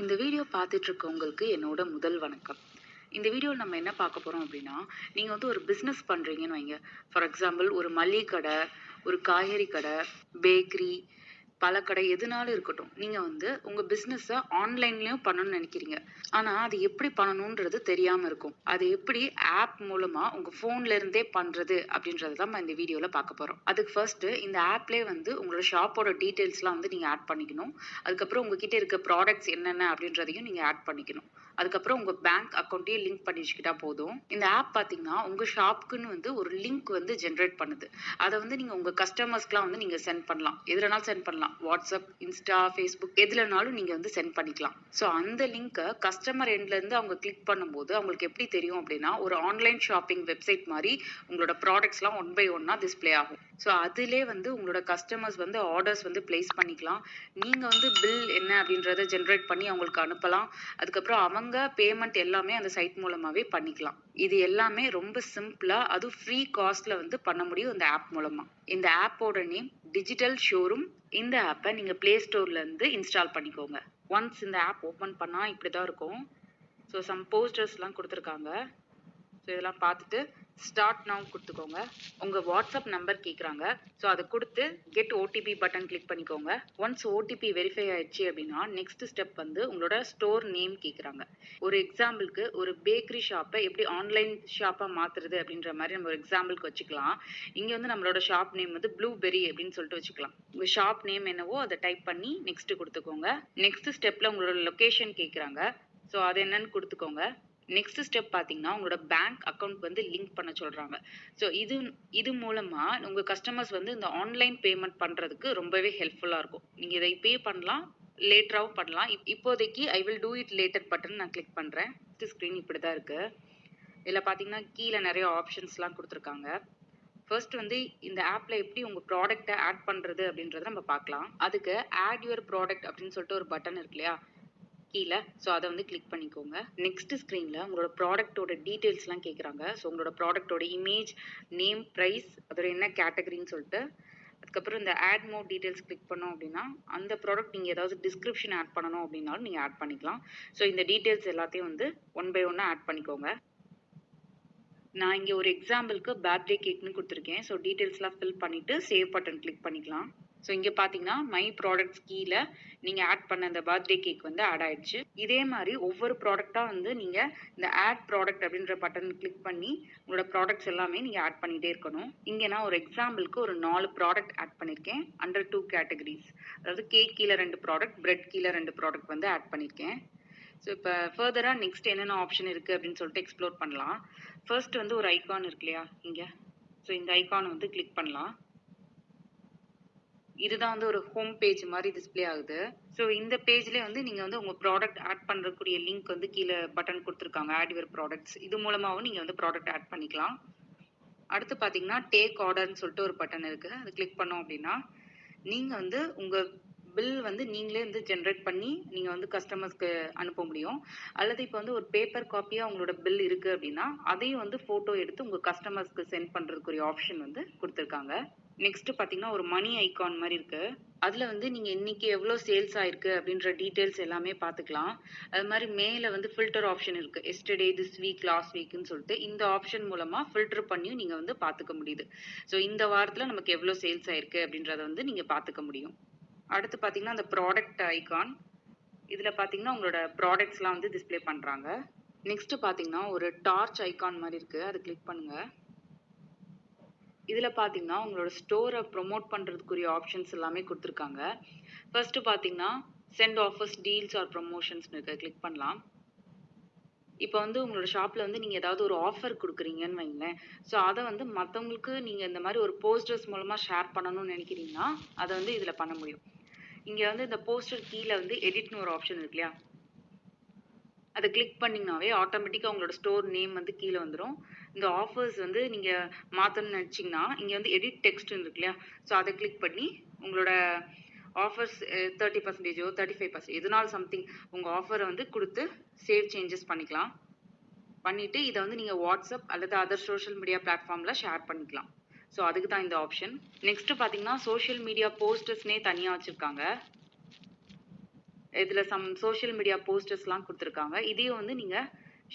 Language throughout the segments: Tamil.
இந்த வீடியோ பார்த்துட்டு இருக்கவங்களுக்கு என்னோட முதல் வணக்கம். இந்த வீடியோவில் நம்ம என்ன பார்க்க போகிறோம் அப்படின்னா நீங்கள் வந்து ஒரு பிஸ்னஸ் பண்ணுறீங்கன்னு வைங்க. ஃபார் எக்ஸாம்பிள் ஒரு மளிகை கடை ஒரு காய்கறி கடை பேக்கரி பழக்கடை எதுனாலும் இருக்கட்டும் நீங்கள் வந்து உங்கள் பிஸ்னஸை ஆன்லைன்லேயும் பண்ணணும்னு நினைக்கிறீங்க. ஆனால் அது எப்படி பண்ணணுன்றது தெரியாமல் இருக்கும். அது எப்படி ஆப் மூலமாக உங்கள் ஃபோன்லேருந்தே பண்ணுறது அப்படின்றது தான் நம்ம இந்த வீடியோவில் பார்க்க போகிறோம் அதுக்கு ஃபர்ஸ்ட்டு இந்த ஆப்லேயே வந்து உங்களோட ஷாப்போட டீட்டெயில்ஸ்லாம் வந்து நீங்கள் ஆட் பண்ணிக்கணும். அதுக்கப்புறம் உங்ககிட்ட இருக்க ப்ராடக்ட்ஸ் என்னென்ன அப்படின்றதையும் நீங்கள் ஆட் பண்ணிக்கணும். அதுக்கப்புறம் உங்கள் பேங்க் அக்கௌண்ட்டையும் லிங்க் பண்ணி வச்சுக்கிட்டா போதும். இந்த ஆப் பார்த்தீங்கன்னா உங்கள் ஷாப்புக்குன்னு வந்து ஒரு லிங்க் வந்து ஜென்ரேட் பண்ணுது. அதை வந்து நீங்கள் உங்கள் கஸ்டமர்ஸ்க்குலாம் வந்து நீங்கள் சென்ட் பண்ணலாம். எதுலனாலும் சென்ட் பண்ணலாம். வாட்ஸ்அப் இன்ஸ்டா ஃபேஸ்புக் எதுலனாலும் நீங்கள் வந்து சென்ட் பண்ணிக்கலாம். ஸோ அந்த லிங்க்கை கஸ்டமர் எண்ட்லேருந்து அவங்க கிளிக் பண்ணும்போது அவங்களுக்கு எப்படி தெரியும் அப்படின்னா ஒரு ஆன்லைன் ஷாப்பிங் வெப்சைட் மாதிரி உங்களோட ப்ராடக்ட்ஸ்லாம் ஒன் பை ஒன்னாக டிஸ்ப்ளே ஆகும். ஸோ அதிலே வந்து உங்களோட கஸ்டமர்ஸ் வந்து ஆர்டர்ஸ் வந்து பிளேஸ் பண்ணிக்கலாம். நீங்கள் வந்து பில் என்ன அப்படின்றத ஜென்ரேட் பண்ணி அவங்களுக்கு அனுப்பலாம். அதுக்கப்புறம் அவங்க பேமெண்ட் எல்லாமே அந்த சைட் மூலமாகவே பண்ணிக்கலாம். இது எல்லாமே ரொம்ப சிம்பிளாக அதுவும் ஃப்ரீ காஸ்ட்டில் வந்து பண்ண முடியும் இந்த ஆப் மூலமாக இந்த ஆப்போட நேம் டிஜிட்டல் ஷோரூம் இந்த ஆப்பை நீங்கள் ப்ளே ஸ்டோர்லேருந்து இன்ஸ்டால் பண்ணிக்கோங்க. ஒன்ஸ் இந்த ஆப் ஓப்பன் பண்ணால் இப்படி தான் இருக்கும் ஸோ சம் போஸ்டர்ஸ்லாம் கொடுத்துருக்காங்க. ஸோ இதெல்லாம் பார்த்துட்டு ஸ்டார்ட் நவ் கொடுத்துக்கோங்க. உங்கள் வாட்ஸ்அப் நம்பர் கேட்குறாங்க ஸோ அதை கொடுத்து கெட் ஓடிபி பட்டன் கிளிக் பண்ணிக்கோங்க. ஒன்ஸ் ஓடிபி வெரிஃபை ஆயிடுச்சு அப்படின்னா நெக்ஸ்ட் ஸ்டெப் வந்து உங்களோட ஸ்டோர் நேம் கேட்குறாங்க ஒரு எக்ஸாம்பிளுக்கு ஒரு பேக்கரி ஷாப்பை எப்படி ஆன்லைன் ஷாப்பாக மாற்றுறது அப்படின்ற மாதிரி நம்ம ஒரு எக்ஸாம்பிளுக்கு வச்சுக்கலாம். இங்கே வந்து நம்மளோட ஷாப் நேம் வந்து ப்ளூபெரி அப்படின்னு சொல்லிட்டு வச்சுக்கலாம். உங்கள் ஷாப் நேம் என்னவோ அதை டைப் பண்ணி நெக்ஸ்ட் கொடுத்துக்கோங்க. நெக்ஸ்ட் ஸ்டெப்பில் உங்களோட லொக்கேஷன் கேட்குறாங்க ஸோ அது என்னன்னு கொடுத்துக்கோங்க. நெக்ஸ்ட் ஸ்டெப் பார்த்தீங்கன்னா உங்களோட பேங்க் அக்கௌண்ட் வந்து லிங்க் பண்ண சொல்கிறாங்க ஸோ இது இது மூலமாக உங்கள் கஸ்டமர்ஸ் வந்து இந்த ஆன்லைன் பேமெண்ட் பண்ணுறதுக்கு ரொம்பவே ஹெல்ப்ஃபுல்லாக இருக்கும். நீங்கள் இதை பே பண்ணலாம் லேட்டராகவும் பண்ணலாம். இப் இப்போதைக்கு I will do it later button நான் கிளிக் பண்ணுறேன் ஸ்க்ரீன் இப்படி தான் இருக்குது இதில் பார்த்தீங்கன்னா கீழே நிறைய ஆப்ஷன்ஸ்லாம் கொடுத்துருக்காங்க. ஃபர்ஸ்ட் வந்து இந்த ஆப்பில் எப்படி உங்கள் ப்ராடக்ட்டை ஆட் பண்ணுறது அப்படின்றத நம்ம பார்க்கலாம். அதுக்கு ஆட் யுவர் ப்ராடக்ட் அப்படின்னு சொல்லிட்டு ஒரு பட்டன் இருக்கு இல்லையா? கீழே. ஸோ அதை வந்து கிளிக் பண்ணிக்கோங்க. நெக்ஸ்ட் ஸ்க்ரீனில் உங்களோட ப்ராடக்ட்டோட டீட்டெயில்ஸ்லாம் கேட்குறாங்க ஸோ உங்களோட ப்ராடக்ட்டோட இமேஜ் நேம் ப்ரைஸ் அதோட என்ன கேட்டகரின்னு சொல்லிட்டு அதுக்கப்புறம் இந்த ஆட் மோர் டீட்டெயில்ஸ் கிளிக் பண்ணோம் அப்படின்னா அந்த ப்ராடக்ட் நீங்கள் ஏதாவது டிஸ்கிரிப்ஷன் ஆட் பண்ணணும் அப்படின்னாலும் நீங்கள் ஆட் பண்ணிக்கலாம். ஸோ இந்த டீட்டெயில்ஸ் எல்லாத்தையும் வந்து ஒன் பை ஒன்னாக ஆட் பண்ணிக்கோங்க. நான் இங்கே ஒரு எக்ஸாம்பிளுக்கு பர்த்டே கேக்னு கொடுத்துருக்கேன். ஸோ டீட்டெயில்ஸ்லாம் ஃபில் பண்ணிவிட்டு சேவ் பட்டன் கிளிக் பண்ணிக்கலாம். ஸோ இங்கே பார்த்தீங்கன்னா மை ப்ராடக்ட்ஸ் கீழே நீங்கள் ஆட் பண்ண அந்த பர்த்டே கேக் வந்து ஆட் ஆயிடுச்சு. இதே மாதிரி ஒவ்வொரு ப்ராடக்டாக வந்து நீங்கள் இந்த ஆட் ப்ராடக்ட் அப்படின்ற பட்டன் கிளிக் பண்ணி உங்களோட ப்ராடக்ட்ஸ் எல்லாமே நீங்கள் ஆட் பண்ணிகிட்டே இருக்கணும். இங்கே நான் ஒரு எக்ஸாம்பிளுக்கு ஒரு நாலு ப்ராடக்ட் ஆட் பண்ணியிருக்கேன் அண்டர் டூ கேட்டகரிஸ் அதாவது கேக் கீழே ரெண்டு ப்ராடக்ட் பிரெட் கீழே ரெண்டு ப்ராடக்ட் வந்து ஆட் பண்ணியிருக்கேன் ஸோ இப்போ ஃபர்தராக நெக்ஸ்ட் என்னென்ன ஆப்ஷன் இருக்குது அப்படின்னு சொல்லிட்டு எக்ஸ்ப்ளோர் பண்ணலாம். ஃபர்ஸ்ட் வந்து ஒரு ஐகான் இருக்கு இல்லையா இங்கே. ஸோ இந்த ஐகான் வந்து கிளிக் பண்ணலாம். இதுதான் வந்து ஒரு ஹோம் பேஜ் மாதிரி டிஸ்பிளே ஆகுது. ஸோ இந்த பேஜ்லேயே வந்து நீங்கள் வந்து உங்கள் ப்ராடக்ட் ஆட் பண்ணுறக்கூடிய லிங்க் வந்து கீழே பட்டன் கொடுத்துருக்காங்க ஆட் யுவர் ப்ராடக்ட்ஸ் இது மூலமாகவும் நீங்கள் வந்து ப்ராடக்ட் ஆட் பண்ணிக்கலாம். அடுத்து பார்த்தீங்கன்னா டேக் ஆர்டர்னு சொல்லிட்டு ஒரு பட்டன் இருக்குது அது கிளிக் பண்ணோம் அப்படின்னா நீங்கள் வந்து உங்கள் பில் வந்து நீங்களே வந்து ஜென்ரேட் பண்ணி நீங்கள் வந்து கஸ்டமர்ஸ்க்கு அனுப்ப முடியும். அல்லது இப்போ வந்து ஒரு பேப்பர் காப்பியாக உங்களோட பில் இருக்குது அப்படின்னா அதையும் வந்து ஃபோட்டோ எடுத்து உங்கள் கஸ்டமர்ஸ்க்கு சென்ட் பண்ணுறதுக்குரிய ஆப்ஷன் வந்து கொடுத்துருக்காங்க. நெக்ஸ்ட் பார்த்தீங்கன்னா ஒரு மணி ஐகான் மாதிரி இருக்கு. அதில் வந்து நீங்கள் இன்னைக்கு எவ்வளோ சேல்ஸ் ஆயிருக்கு அப்படின்ற டீட்டெயில்ஸ் எல்லாமே பார்த்துக்கலாம் அது மாதிரி மேலே வந்து ஃபில்டர் ஆப்ஷன் இருக்குது எஸ்டர்டே திஸ் வீக் லாஸ்ட் வீக்னு சொல்லிட்டு இந்த ஆப்ஷன் மூலமாக ஃபில்டர் பண்ணியும் நீங்கள் வந்து பார்த்துக்க முடியுது. ஸோ இந்த வாரத்தில் நமக்கு எவ்வளோ சேல்ஸ் ஆயிருக்கு அப்படின்றத வந்து நீங்கள் பார்த்துக்க முடியும். அடுத்து பார்த்தீங்கன்னா அந்த ப்ராடக்ட் ஐகான் இதில் பார்த்தீங்கன்னா உங்களோட ப்ராடக்ட்ஸ்லாம் வந்து டிஸ்பிளே பண்ணுறாங்க நெக்ஸ்ட் பார்த்தீங்கன்னா ஒரு டார்ச் ஐகான் மாதிரி இருக்குது அது கிளிக் பண்ணுங்கள் இதில் பார்த்தீங்கன்னா உங்களோட ஸ்டோரை ப்ரொமோட் பண்ணுறதுக்குரிய ஆப்ஷன்ஸ் எல்லாமே கொடுத்துருக்காங்க. ஃபர்ஸ்ட்டு பார்த்தீங்கன்னா சென்ட் ஆஃபர்ஸ் டீல்ஸ் ஆர் ப்ரொமோஷன்ஸ்னு இருக்க. கிளிக் பண்ணலாம். இப்போ வந்து உங்களோட ஷாப்பில் வந்து நீங்கள் ஏதாவது ஒரு ஆஃபர் கொடுக்குறீங்கன்னு வைங்களேன் ஸோ அதை வந்து மற்றவங்களுக்கு நீங்கள் இந்த மாதிரி ஒரு போஸ்டர்ஸ் மூலமாக ஷேர் பண்ணணும்னு நினைக்கிறீங்கன்னா அதை வந்து இதில் பண்ண முடியும். இங்கே வந்து இந்த போஸ்டர் கீழே வந்து எடிட்னு ஒரு ஆப்ஷன் இருக்கு இல்லையா? அதை கிளிக் பண்ணிங்கனாவே ஆட்டோமேட்டிக்காக உங்களோட ஸ்டோர் நேம் வந்து கீழே வந்துடும் இந்த ஆஃபர்ஸ் வந்து நீங்கள் மாற்றணும்னு நினச்சிங்கன்னா இங்கே வந்து எடிட் டெக்ஸ்ட்னு இருக்கு இல்லையா? ஸோ அதை கிளிக் பண்ணி உங்களோட ஆஃபர்ஸ் தேர்ட்டி பர்சன்டேஜோ தேர்ட்டி ஃபைவ் பர்சன்ட் எதுனாலும் சம்திங் உங்கள் ஆஃபரை வந்து கொடுத்து சேவ் சேஞ்சஸ் பண்ணிக்கலாம். பண்ணிவிட்டு இதை வந்து நீங்கள் வாட்ஸ்அப் அல்லது அதர் சோஷியல் மீடியா பிளாட்ஃபார்மில் ஷேர் பண்ணிக்கலாம். ஸோ அதுக்கு தான் இந்த ஆப்ஷன் நெக்ஸ்ட்டு பார்த்தீங்கன்னா சோஷியல் மீடியா போஸ்டர்ஸ்னே தனியாக வச்சுருக்காங்க. இதில் சம் சோஷியல் மீடியா போஸ்டர்ஸ்லாம் கொடுத்துருக்காங்க. இதையும் வந்து நீங்கள்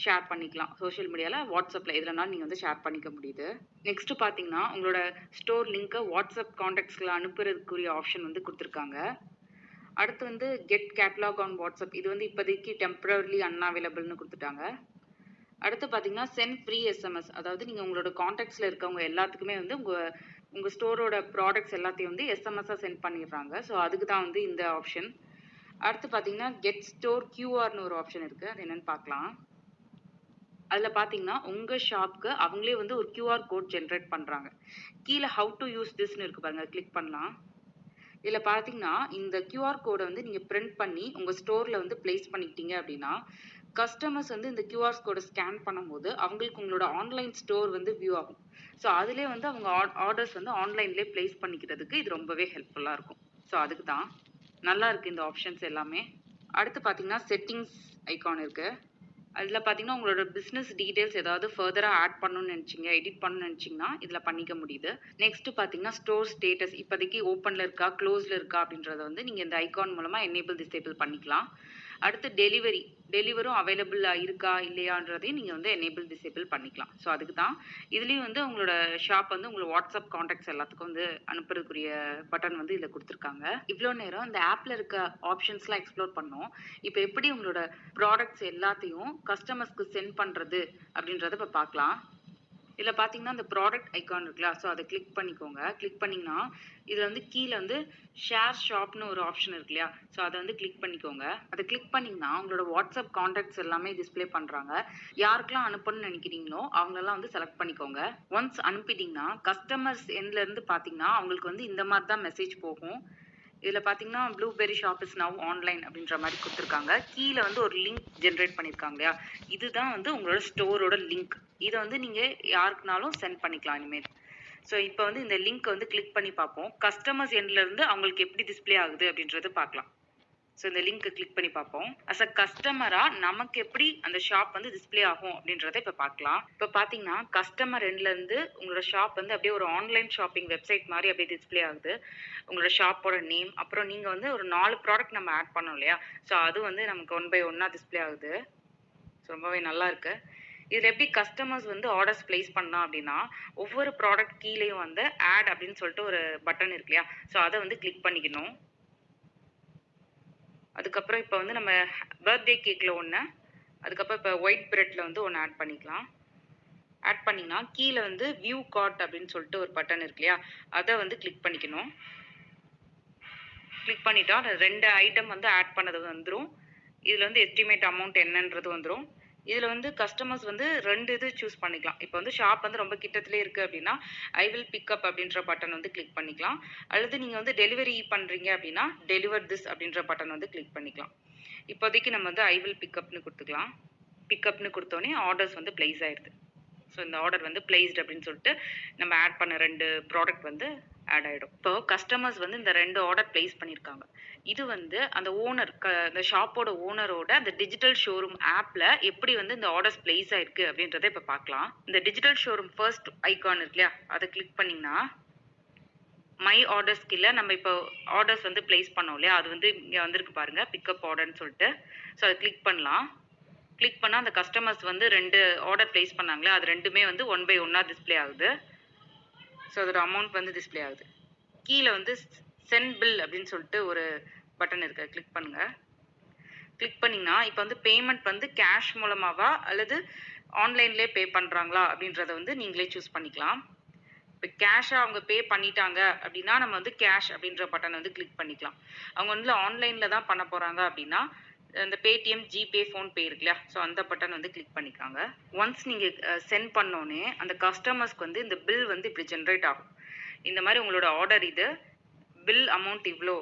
ஷேர் பண்ணிக்கலாம். சோஷியல் மீடியாவில் வாட்ஸ்அப்பில் எதுலனாலும் நீங்கள் வந்து ஷேர் பண்ணிக்க முடியுது. நெக்ஸ்ட் பார்த்தீங்கன்னா உங்களோட ஸ்டோர் லிங்க்கை வாட்ஸ்அப் காண்டாக்ட்ஸில் அனுப்புறதுக்குரிய ஆப்ஷன் வந்து கொடுத்துருக்காங்க. அடுத்து வந்து கெட் கேட்லாக் ஆன் வாட்ஸ்அப் இது வந்து இப்போதைக்கு டெம்பரரிலி அன்அவைலபிள்னு கொடுத்துட்டாங்க. அடுத்து பார்த்தீங்கன்னா சென்ட் ஃப்ரீ எஸ்எம்எஸ் அதாவது நீங்கள் உங்களோட காண்டாக்ட்ஸில் இருக்கவங்க எல்லாத்துக்குமே வந்து உங்கள் உங்கள் ஸ்டோரோட ப்ராடக்ட்ஸ் எல்லாத்தையும் வந்து எஸ்எம்எஸ்ஸாக சென்ட் பண்ணிடுறாங்க. ஸோ அதுக்கு தான் வந்து இந்த ஆப்ஷன் அடுத்து பார்த்தீங்கன்னா கெட் ஸ்டோர் கியூஆர்னு ஒரு ஆப்ஷன் இருக்குது அது என்னென்னு பார்க்கலாம். அதில் பார்த்தீங்கன்னா உங்கள் ஷாப்க்கு அவங்களே வந்து ஒரு கியூஆர் கோட் ஜென்ரேட் பண்ணுறாங்க கீழே ஹவு டு யூஸ் திஸ்னு இருக்கு பாருங்க. கிளிக் பண்ணலாம். இதில் பார்த்தீங்கன்னா இந்த கியூஆர் கோடை வந்து நீங்கள் பிரிண்ட் பண்ணி உங்கள் ஸ்டோரில் வந்து ப்ளேஸ் பண்ணிக்கிட்டீங்க அப்படின்னா கஸ்டமர்ஸ் வந்து இந்த கியூஆர் கோடை ஸ்கேன் பண்ணும்போது அவங்களுக்கு உங்களோட ஆன்லைன் ஸ்டோர் வந்து வியூ ஆகும். ஸோ அதுலேயே வந்து அவங்க ஆர்டர்ஸ் வந்து ஆன்லைன்லேயே ப்ளேஸ் பண்ணிக்கிறதுக்கு இது ரொம்பவே ஹெல்ப்ஃபுல்லாக இருக்கும். ஸோ அதுக்கு தான் நல்லா இருக்குது இந்த ஆப்ஷன்ஸ் எல்லாமே. அடுத்து பார்த்தீங்கன்னா செட்டிங்ஸ் ஐக்கான் இருக்குது அதில் பார்த்தீங்கன்னா உங்களோட பிஸ்னஸ் டீட்டெயில்ஸ் ஏதாவது ஃபர்தராக ஆட் பண்ணணும்னு நினச்சிங்க எடிட் பண்ணணும்னு நினச்சிங்கன்னா இதில் பண்ணிக்க முடியுது. நெக்ஸ்ட்டு பார்த்தீங்கன்னா ஸ்டோர் ஸ்டேட்டஸ் இப்போதைக்கு ஓப்பனில் இருக்கா க்ளோஸில் இருக்கா அப்படின்றத வந்து நீங்கள் இந்த ஐக்கான் மூலமாக என்னேபிள் டிசேபிள் பண்ணிக்கலாம். அடுத்து டெலிவரி டெலிவரும் அவைலபிளாக இருக்கா இல்லையான்றதையும் நீங்கள் வந்து எனேபிள் டிசேபிள் பண்ணிக்கலாம். ஸோ அதுக்கு தான் இதுலேயும் வந்து உங்களோட ஷாப் வந்து உங்களோட வாட்ஸ்அப் காண்டாக்ட்ஸ் எல்லாத்துக்கும் வந்து அனுப்புறதுக்குரிய பட்டன் வந்து இதில் கொடுத்துருக்காங்க. இவ்வளோ நேரம் இந்த ஆப்பில் இருக்க ஆப்ஷன்ஸ்லாம் எக்ஸ்ப்ளோர் பண்ணோம். இப்போ எப்படி உங்களோட ப்ராடக்ட்ஸ் எல்லாத்தையும் கஸ்டமர்ஸ்க்கு சென்ட் பண்ணுறது அப்படின்றத இப்போ பார்க்கலாம். இதில் பார்த்தீங்கன்னா இந்த ப்ராடக்ட் ஐக்கான் இருக்குல்ல ஸோ அதை கிளிக் பண்ணிக்கோங்க. கிளிக் பண்ணிங்கன்னா இதில் வந்து கீழே வந்து ஷேர் ஷாப்னு ஒரு ஆப்ஷன் இருக்கு இல்லையா? ஸோ அதை வந்து கிளிக் பண்ணிக்கோங்க. அதை கிளிக் பண்ணிங்கன்னா உங்களோட வாட்ஸ்அப் காண்டாக்ட்ஸ் எல்லாமே டிஸ்ப்ளே பண்ணுறாங்க யாருக்கெல்லாம் அனுப்பணும்னு நினைக்கிறீங்களோ அவங்களெல்லாம் வந்து செலக்ட் பண்ணிக்கோங்க. ஒன்ஸ் அனுப்பிட்டீங்கன்னா கஸ்டமர்ஸ் எண்ட்லேருந்து பார்த்தீங்கன்னா அவங்களுக்கு வந்து இந்த மாதிரி தான் மெசேஜ் போகும். இதில் பார்த்தீங்கன்னா Blueberry Shop is now online அப்படின்ற மாதிரி கொடுத்துருக்காங்க. கீழே வந்து ஒரு லிங்க் ஜென்ரேட் பண்ணியிருக்காங்க இல்லையா? இதுதான் வந்து உங்களோட ஸ்டோரோட லிங்க் இதை வந்து நீங்கள் யாருக்குனாலும் சென்ட் பண்ணிக்கலாம் இனிமேல். ஸோ இப்போ வந்து இந்த லிங்க் வந்து கிளிக் பண்ணி பார்ப்போம். கஸ்டமர்ஸ் எண்ட்லேருந்து அவங்களுக்கு எப்படி டிஸ்ப்ளே ஆகுது அப்படின்றது பார்க்கலாம். ஸோ இந்த லிங்க்கை கிளிக் பண்ணி பார்ப்போம். அஸ் அ கஸ்டமராக நமக்கு எப்படி அந்த ஷாப் வந்து டிஸ்ப்ளே ஆகும் அப்படின்றத இப்போ பார்க்கலாம். இப்போ பார்த்தீங்கன்னா கஸ்டமர் எண்ட்லேருந்து உங்களோட ஷாப் வந்து அப்படியே ஒரு ஆன்லைன் ஷாப்பிங் வெப்சைட் மாதிரி அப்படியே டிஸ்ப்ளே ஆகுது. உங்களோட ஷாப்போட நேம் அப்புறம் நீங்கள் வந்து ஒரு நாலு ப்ராடக்ட் நம்ம ஆட் பண்ணோம் இல்லையா? ஸோ அது வந்து நமக்கு ஒன் பை ஒன்னாக டிஸ்ப்ளே ஆகுது. ஸோ ரொம்பவே நல்லா இருக்கு. இதில் எப்படி கஸ்டமர்ஸ் வந்து ஆர்டர்ஸ் ப்ளேஸ் பண்ணலாம் அப்படின்னா ஒவ்வொரு ப்ராடக்ட் கீழேயும் வந்து ஆட் அப்படின்னு சொல்லிட்டு ஒரு பட்டன் இருக்கு இல்லையா? ஸோ அதை வந்து கிளிக் பண்ணிக்கணும். அதுக்கப்புறம் இப்போ வந்து நம்ம பர்த்டே கேக்கில் ஒன்று அதுக்கப்புறம் இப்போ ஒயிட் பிரெட்டில் வந்து ஒன்று ஆட் பண்ணிக்கலாம். ஆட் பண்ணிங்கன்னா கீழே வந்து வியூ கார்ட் அப்படின்னு சொல்லிட்டு ஒரு பட்டன் இருக்கு இல்லையா? அதை வந்து கிளிக் பண்ணிக்கணும். கிளிக் பண்ணிட்டா ரெண்டு ஐட்டம் வந்து ஆட் பண்ணது வந்துடும் இதில் வந்து எஸ்டிமேட் அமௌண்ட் என்னன்றது வந்துடும் இதில் வந்து கஸ்டமர்ஸ் வந்து ரெண்டு இது சூஸ் பண்ணிக்கலாம். இப்போ வந்து ஷாப் வந்து ரொம்ப கிட்டத்துலேயே இருக்குது அப்படின்னா ஐ வில் பிக்கப் அப்படின்ற பட்டன் வந்து கிளிக் பண்ணிக்கலாம். அல்லது நீங்கள் வந்து டெலிவரி பண்ணுறீங்க அப்படின்னா டெலிவர் திஸ் அப்படின்ற பட்டன் வந்து கிளிக் பண்ணிக்கலாம். இப்போதைக்கு நம்ம வந்து ஐ வில் பிக்கப்னு கொடுத்துக்கலாம். பிக்கப்னு கொடுத்தோன்னே ஆர்டர்ஸ் வந்து ப்ளேஸ் ஆயிடுது ஸோ இந்த ஆர்டர் வந்து பிளேஸ்ட் அப்படின்னு சொல்லிட்டு நம்ம ஆட் பண்ண ரெண்டு ப்ராடக்ட் வந்து ஆட் ஆகிடும் இப்போ கஸ்டமர்ஸ் வந்து இந்த ரெண்டு ஆர்டர் பிளேஸ் பண்ணியிருக்காங்க இது வந்து அந்த ஓனர் க ஷாப்போட ஓனரோட அந்த டிஜிட்டல் ஷோரூம் ஆப்பில் எப்படி வந்து இந்த ஆர்டர்ஸ் பிளேஸ் ஆயிருக்கு அப்படின்றத இப்போ பார்க்கலாம். இந்த டிஜிட்டல் ஷோரூம் ஃபர்ஸ்ட் ஐகான் இருக்கு இல்லையா? அதை கிளிக் பண்ணிங்கன்னா மை ஆர்டர்ஸ் கீழே நம்ம இப்போ ஆர்டர்ஸ் வந்து பிளேஸ் பண்ணோம் இல்லையா? அது வந்து இங்கே வந்திருக்கு பாருங்க பிக்கப் ஆர்டர்னு சொல்லிட்டு. ஸோ அதை கிளிக் பண்ணலாம். கிளிக் பண்ணால் அந்த கஸ்டமர்ஸ் வந்து ரெண்டு ஆர்டர் ப்ளேஸ் பண்ணாங்களே அது ரெண்டுமே வந்து ஒன் பை ஒன்னாக டிஸ்ப்ளே ஆகுது. ஸோ அதோட அமௌண்ட் வந்து டிஸ்ப்ளே ஆகுது. கீழே வந்து சென்ட் பில் அப்படின்னு சொல்லிட்டு ஒரு பட்டன் இருக்கு. கிளிக் பண்ணுங்க. கிளிக் பண்ணிங்கன்னா இப்போ வந்து பேமெண்ட் வந்து கேஷ் மூலமாவா அல்லது ஆன்லைன்லேயே பே பண்ணுறாங்களா அப்படின்றத வந்து நீங்களே சூஸ் பண்ணிக்கலாம். இப்போ கேஷாக அவங்க பே பண்ணிட்டாங்க அப்படின்னா நம்ம வந்து கேஷ் அப்படின்ற பட்டன் வந்து கிளிக் பண்ணிக்கலாம். அவங்க வந்து ஆன்லைனில் தான் பண்ண போகிறாங்க அப்படின்னா இந்த பேடிஎம் ஜிபே ஃபோன்பே இருக்கு இல்லையா ஸோ அந்த பட்டன் வந்து கிளிக் பண்ணிக்காங்க ஒன்ஸ் நீங்கள் சென்ட் பண்ணோன்னே அந்த கஸ்டமர்ஸ்க்கு வந்து இந்த பில் வந்து இப்படி ஜென்ரேட் ஆகும். இந்த மாதிரி உங்களோட ஆர்டர் இது பில் அமௌண்ட் இவ்வளோ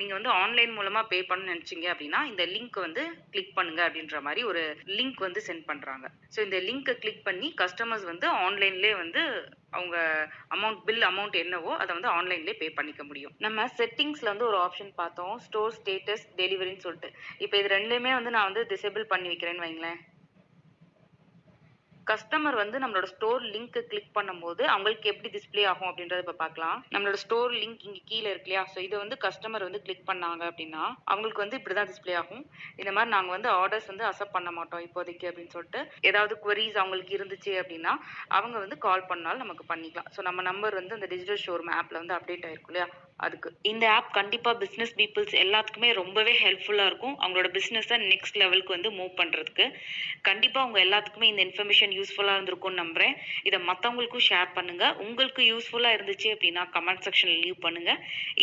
நீங்கள் வந்து ஆன்லைன் மூலமாக பே பண்ண நினச்சிங்க அப்படின்னா இந்த லிங்க் வந்து கிளிக் பண்ணுங்க அப்படின்ற மாதிரி ஒரு லிங்க் வந்து சென்ட் பண்ணுறாங்க ஸோ இந்த லிங்க்கை கிளிக் பண்ணி கஸ்டமர்ஸ் வந்து ஆன்லைன்லேயே வந்து அவங்க அமௌண்ட் பில் அமௌண்ட் என்னவோ அதை வந்து ஆன்லைன்லேயே பே பண்ணிக்க முடியும். நம்ம செட்டிங்ஸில் வந்து ஒரு ஆப்ஷன் பார்த்தோம். ஸ்டோர் ஸ்டேட்டஸ் டெலிவரின்னு சொல்லிட்டு. இப்போ இது ரெண்டுமே வந்து நான் வந்து டிசேபிள் பண்ணி வைக்கிறேன்னு வைங்களேன். கஸ்டமர் வந்து நம்மளோட ஸ்டோர் லிங்க் கிளிக் பண்ணும்போது அவங்களுக்கு எப்படி டிஸ்ப்ளே ஆகும் அப்படின்றத இப்போ பார்க்கலாம். நம்மளோட ஸ்டோர் லிங்க் இங்கே கீழே இருக்கு இல்லையா? ஸோ இதை வந்து கஸ்டமர் வந்து கிளிக் பண்ணாங்க அப்படின்னா அவங்களுக்கு வந்து இப்படி தான் டிஸ்ப்ளே ஆகும். இந்த மாதிரி நாங்கள் வந்து ஆர்டர்ஸ் வந்து அக்செப்ட் பண்ண மாட்டோம் இப்போதைக்கு அப்படின்னு சொல்லிட்டு. ஏதாவது குவரிஸ் அவங்களுக்கு இருந்துச்சு அப்படின்னா அவங்க வந்து கால் பண்ணாலும் நமக்கு பண்ணிக்கலாம். ஸோ நம்ம நம்பர் வந்து அந்த டிஜிட்டல் ஷோரூம் ஆப்ல வந்து அப்டேட் ஆயிருக்கும் இல்லையா? அதுக்கு. இந்த ஆப் கண்டிப்பா பிசினஸ் பீப்புள்ஸ் எல்லாத்துக்குமே ரொம்பவே ஹெல்ப்ஃபுல்லா இருக்கும். அவங்களோட பிஸ்னஸை நெக்ஸ்ட் லெவலுக்கு வந்து மூவ் பண்றதுக்கு. கண்டிப்பா அவங்க எல்லாத்துக்குமே இந்த இன்ஃபர்மேஷன் யூஸ்ஃபுல்லா இருந்திருக்கும்னு நம்புறேன். இதை மற்றவங்களுக்கும் ஷேர் பண்ணுங்க. உங்களுக்கு யூஸ்ஃபுல்லா இருந்துச்சு அப்படின்னா கமெண்ட் செக்ஷனில் லீவ் பண்ணுங்க.